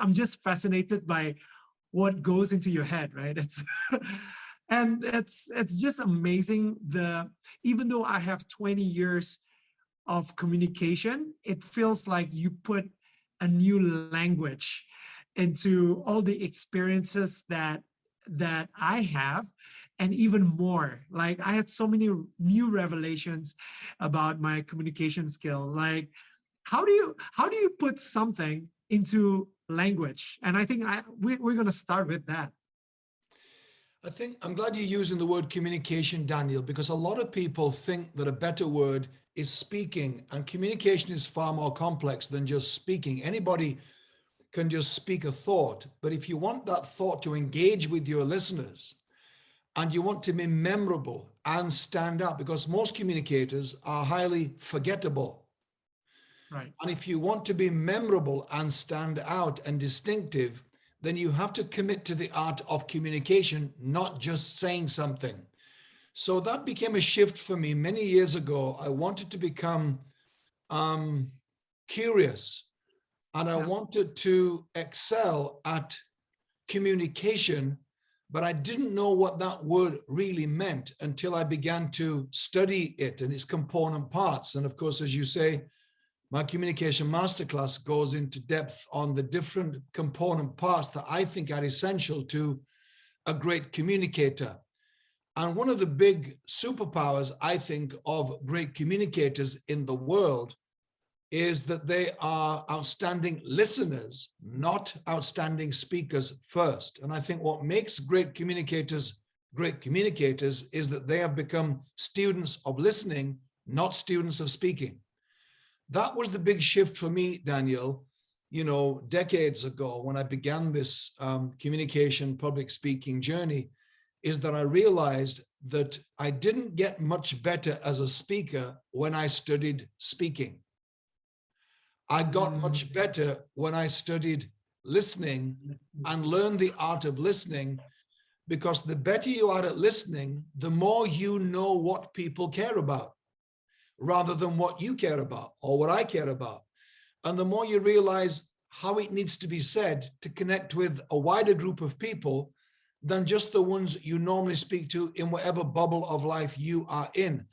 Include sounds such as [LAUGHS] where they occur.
I'm just fascinated by what goes into your head, right? It's [LAUGHS] and it's it's just amazing. The even though I have 20 years of communication, it feels like you put a new language into all the experiences that that I have and even more like I had so many new revelations about my communication skills like how do you how do you put something into language and I think I we, we're going to start with that I think I'm glad you're using the word communication, Daniel, because a lot of people think that a better word is speaking and communication is far more complex than just speaking. Anybody can just speak a thought, but if you want that thought to engage with your listeners and you want to be memorable and stand out because most communicators are highly forgettable. Right. And if you want to be memorable and stand out and distinctive, then you have to commit to the art of communication, not just saying something. So that became a shift for me many years ago. I wanted to become um, curious and I yeah. wanted to excel at communication, but I didn't know what that word really meant until I began to study it and its component parts. And of course, as you say, my communication masterclass goes into depth on the different component parts that I think are essential to a great communicator. And one of the big superpowers, I think, of great communicators in the world is that they are outstanding listeners, not outstanding speakers first. And I think what makes great communicators great communicators is that they have become students of listening, not students of speaking that was the big shift for me, Daniel, you know, decades ago when I began this um, communication, public speaking journey, is that I realized that I didn't get much better as a speaker when I studied speaking. I got much mm. better when I studied listening and learned the art of listening because the better you are at listening, the more you know what people care about rather than what you care about or what I care about. And the more you realize how it needs to be said to connect with a wider group of people than just the ones you normally speak to in whatever bubble of life you are in.